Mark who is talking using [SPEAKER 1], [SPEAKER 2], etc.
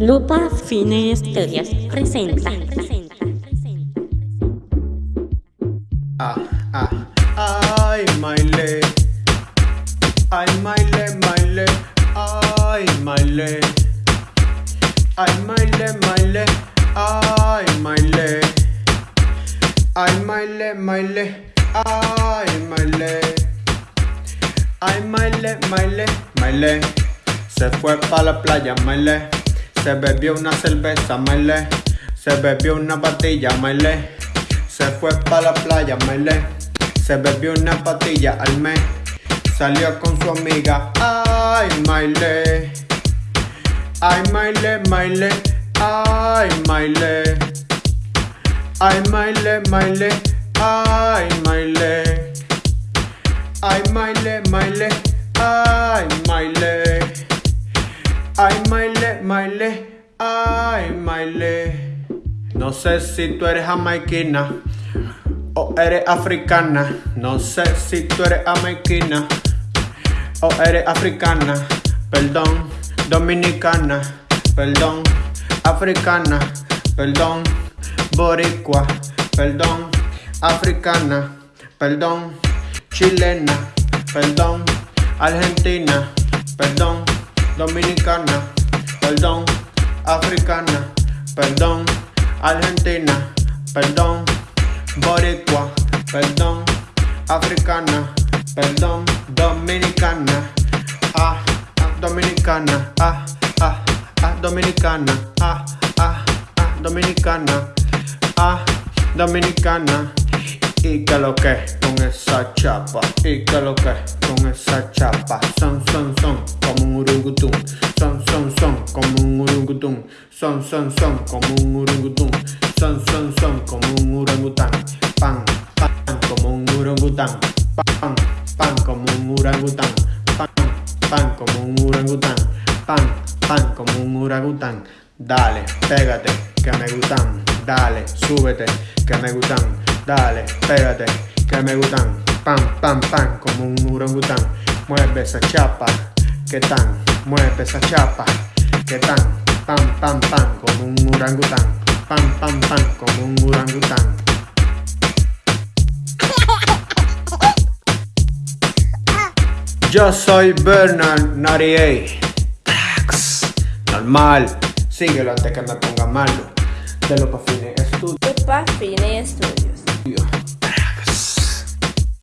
[SPEAKER 1] Lupa Fine Estudios presenta.
[SPEAKER 2] Ah, ah, ay, Maile. Ay, Maile, Maile. Ay, Maile. Ay, Maile, Maile. Ay, Maile. Ay, Maile, Maile. Ay, Maile. Ay, Maile, Maile, Maile. Se fue para la playa, Maile. Se bebió una cerveza, Maile. Se bebió una patilla, Maile. Se fue para la playa, Maile. Se bebió una patilla al mes. Salió con su amiga. Ay, Maile. Ay, Maile, Maile. Ay, Maile. Ay, Maile, Maile. Ay, Maile. Ay, Maile, Maile. Ay, Maile. Ay, Maile, Maile. Ay, Maile. No sé si tú eres jamaiquina o eres africana. No sé si tú eres jamaiquina o eres africana. Perdón, dominicana. Perdón, africana. Perdón, boricua. Perdón, africana. Perdón, chilena. Perdón, argentina. Dominicana. Perdón, africana. Perdón, argentina. Perdón, boricua. Perdón, africana. Perdón, dominicana. Ah, ah, dominicana. Ah, ah, ah, dominicana. Ah, ah, ah, dominicana. Ah, dominicana. Y que lo que con esa chapa, y que lo que con esa chapa, son, son, son, como un urungutún, son, son, son, como un urungutún, son, son, son, como un urungutún, son, son, son, como un orangután, pan, pan, como un orangután, pan, pan, como un orangután, pan, pan, como un orangután, pan, pan, como un orangután, dale, pégate, que me gustan, dale, súbete, que me gustan, dale, pégate, que me gustan, pam, pam, pam, como un orangután, mueve esa chapa, que tan, mueve esa chapa, que tan, pam, pam, pam, como un orangután, pam, pam, pam, como un orangután. Yo soy Bernard 98. Trax. Normal. Síguelo antes que me ponga malo. De lo que fines estudio.
[SPEAKER 1] Lupa Fine Estudios. Yeah.